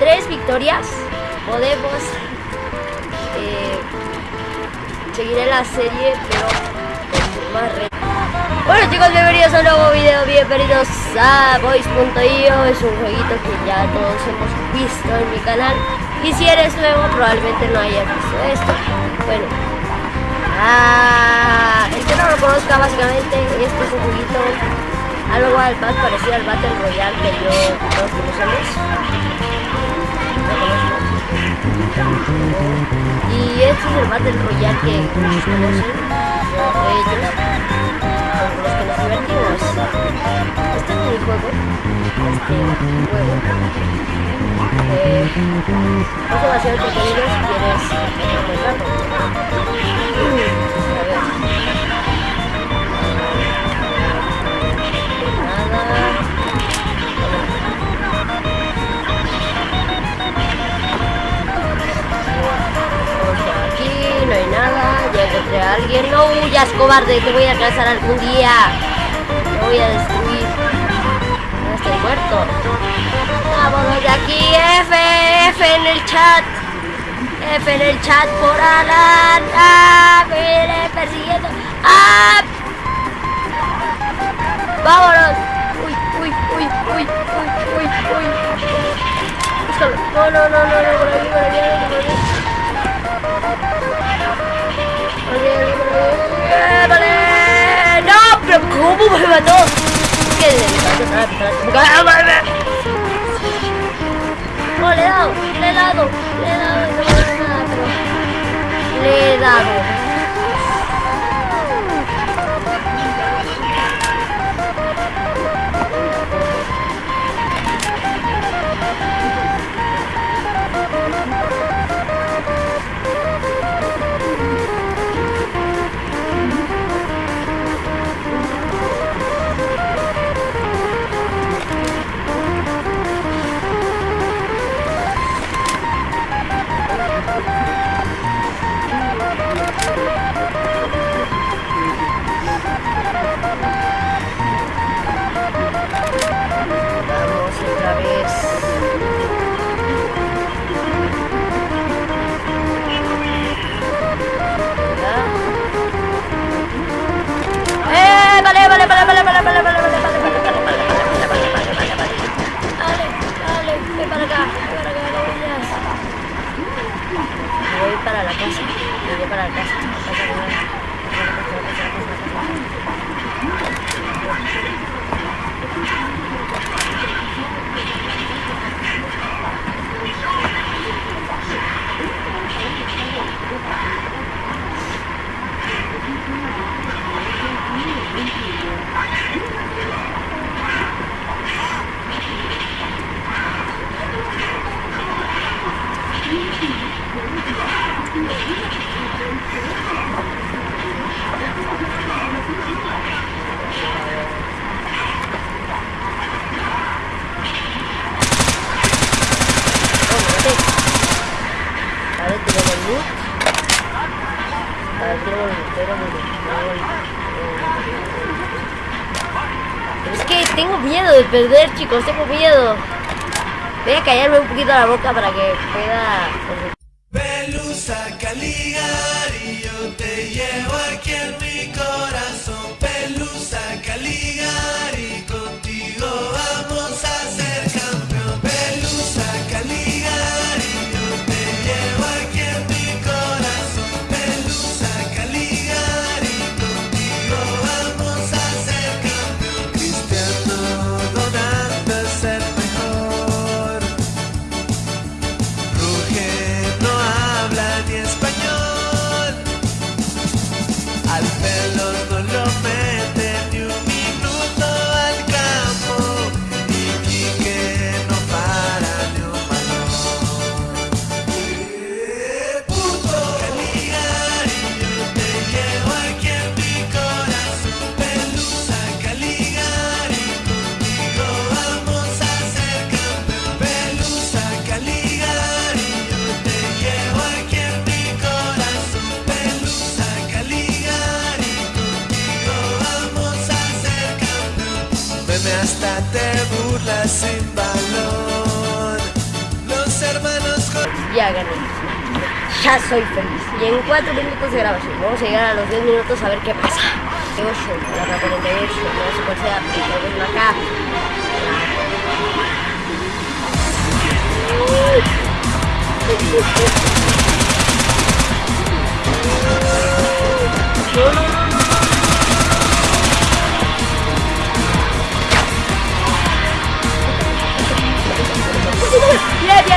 tres victorias podemos eh, seguir en la serie, pero con más retos. Bueno chicos, bienvenidos a un nuevo video, bienvenidos a Voice.io Es un jueguito que ya todos hemos visto en mi canal Y si eres nuevo probablemente no hayas visto esto Bueno ah, El que no lo conozca básicamente, este es un jueguito Algo más parecido al Battle Royale que yo todos conocemos Y este es el Battle Royale que conocen con los que nos divertimos. Este minijuego, este juego, eh, es demasiado entretenido si quieres un buen rato. A No huyas, cobarde, te voy a alcanzar algún día. Te voy a destruir. No estoy muerto. Vámonos de aquí, F, F en el chat. F en el chat por Alan. Ah, me persiguiendo. Ah. Vámonos. Uy, uy, uy, uy, uy, uy, uy. No, no, no, no, no, por aquí, por aquí, por aquí. ¡Vale! ¡No! ¿Pero cómo me mató? ¿Qué? ¡Oh, le he dado! ¡Le he dado! ¡Le he dado! No me pero... Le he dado. Es miedo de perder, chicos, tengo miedo. Voy a callarme un poquito la boca para que pueda... ya soy feliz. Y en 4 minutos de grabación. Vamos a llegar a los 10 minutos a ver qué pasa. Tengo show, la 48, no sé cuál sea, pero acá. No, no, no.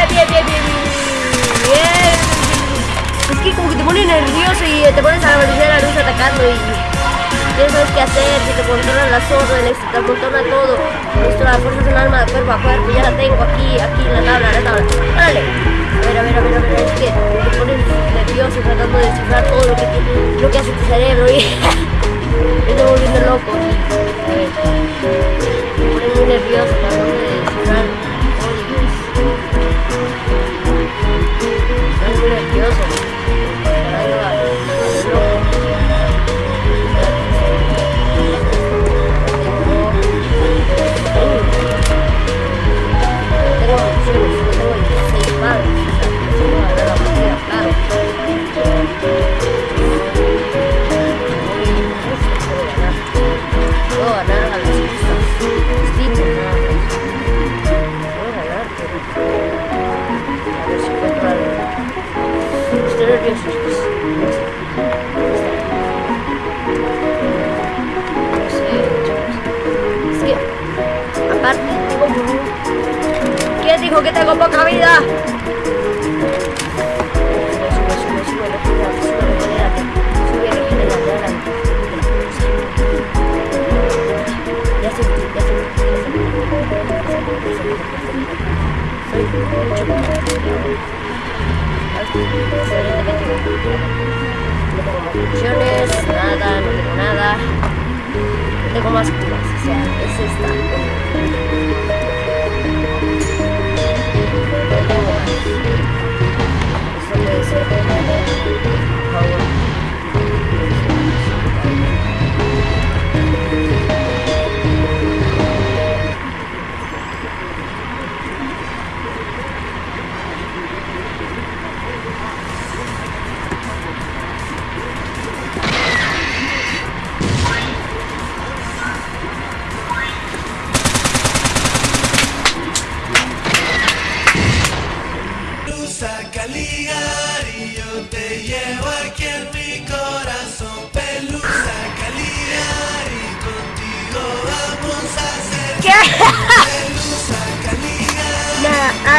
Bien, bien, bien, Es que como que te pone nervioso y te pones a la velocidad la luz atacando y ya sabes qué hacer, si te controlan órdenes, si te controla todo. Esto la fuerza es un arma de cuerpo a cuerpo, ya la tengo aquí, aquí en la tabla, en la tabla. Órale. A ver, a ver, a ver, a ver, es que te pones nervioso tratando de descifrar todo lo que, lo que hace tu cerebro y estoy volviendo loco. A ver, me pone muy nervioso tratando Estoy nervioso, chicos. No sé, chicos. Es que, aparte, ¿Quién dijo que tengo poca vida? Sube, sube, opciones, nada, no tengo nada. Tengo más curas, o sea, es esta.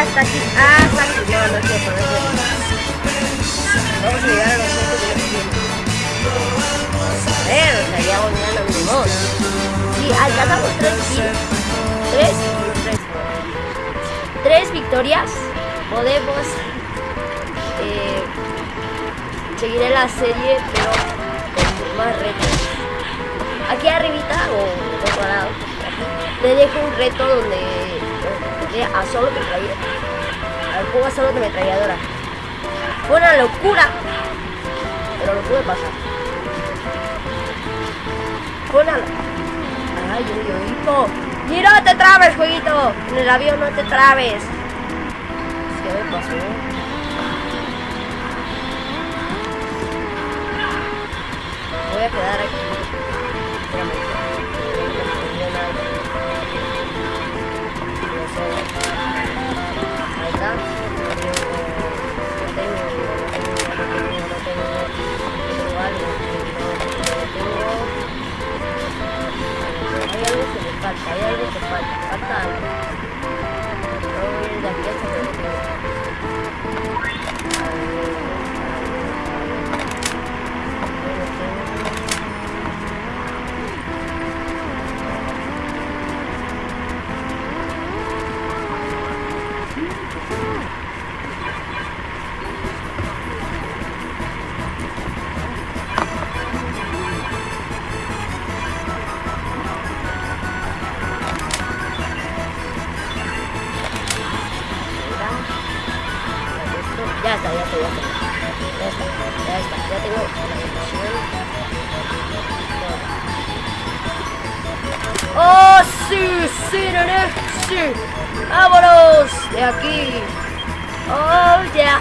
Hasta aquí, hasta aquí. No, no es cierto, no es cierto. Vamos a llegar a los puntos de los Pero, o sea, ya vamos ganando mi voz. Si alcanzamos tres kills, tres, tres, tres victorias, podemos eh, seguir en la serie, pero con más retos. Aquí arribita, o en otro lado, te dejo un reto donde a solo. Al juego a solo de metralladora. Fue una locura, pero lo pude pasar. Fue una... Ay, hijo. Y no te trabes, jueguito. En el avión no te trabes. ¿Qué me pasó? Ya está, ya está, ya está. Ya está, ya está. Ya tengo la munición. ¡Oh, sí! ¡Sí, nene! ¡Sí! ¡Vámonos! De aquí. Oh, yeah.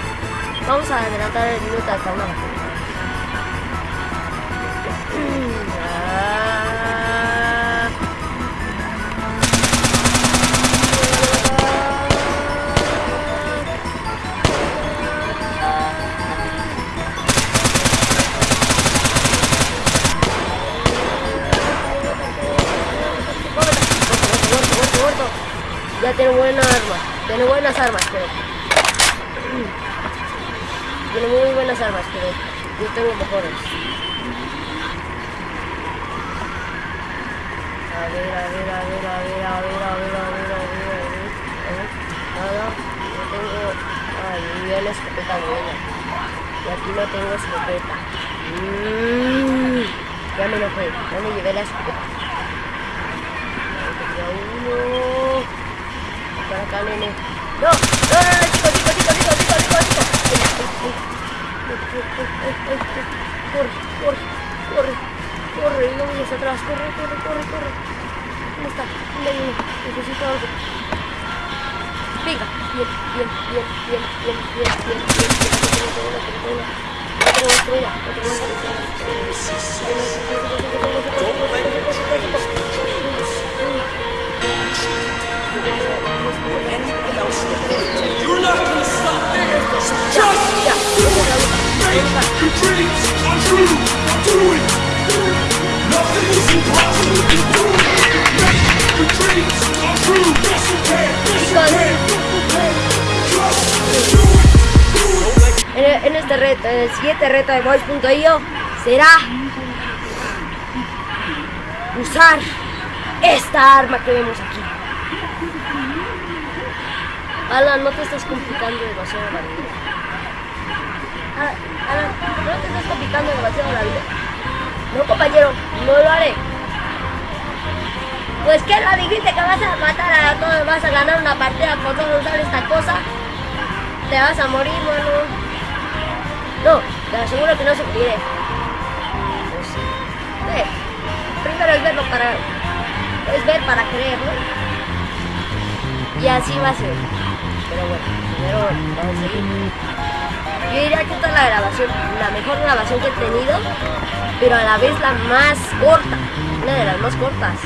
Vamos a adelantar el minuto hasta una buenas armas, pero. Tiene muy buenas armas, pero yo tengo mejores. A ver, a ver, a ver, a ver, a ver, a ver, a ver, a ver, a ver, Nada, no tengo. Ay, dio la escopeta buena. Y aquí no tengo escopeta. Mm, ya me enojé, ya me llevé la escopeta. Uno. Para acá, nene. No, no, no, chico. Ay, ay, ay, ay, ay, ay. Corre, corre, corre, corre, no vayas atrás, corre, corre, corre, corre. ¿Dónde está? ¿Dónde? Necesito algo. Venga, bien, bien, bien, bien, bien, bien, bien, bien, bien, bien, una, tengo una estrella, tengo una You're not gonna stop. En, este reto, en el siguiente reto de Voice.io será usar esta arma que vemos aquí. Alan, no te estás complicando demasiado la vida. Alan, Alan, no te estás complicando demasiado la vida. No, compañero, no lo haré. Pues que la dijiste que vas a matar a todos, vas a ganar una partida por no usar esta cosa. Te vas a morir, mano. No, te aseguro que no se moriré. Pues. Ve, primero es verlo para. Es ver para creer, ¿no? Y así va a ser. Pero bueno, primero vamos. Yo diría que esta es la grabación, la mejor grabación que he tenido, pero a la vez la más corta. Una de las más cortas.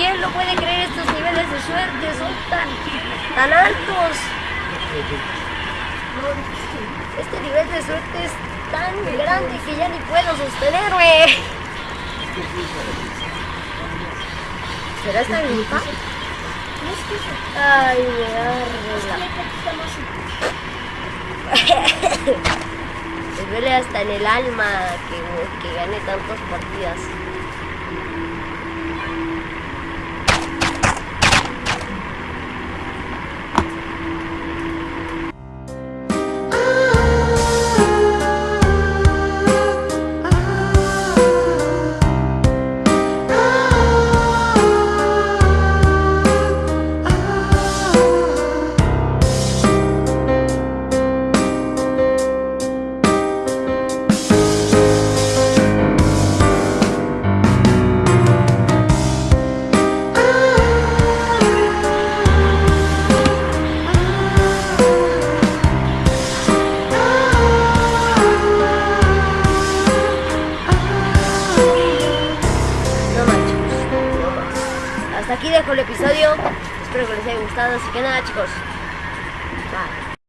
¿Quién lo puede creer estos niveles de suerte? Son tan, tan altos. Este nivel de suerte es tan grande que ya ni puedo sostenerme. ¿Será esta gripa? Ay, me arregla. Me duele hasta en el alma que, que gane tantas partidas.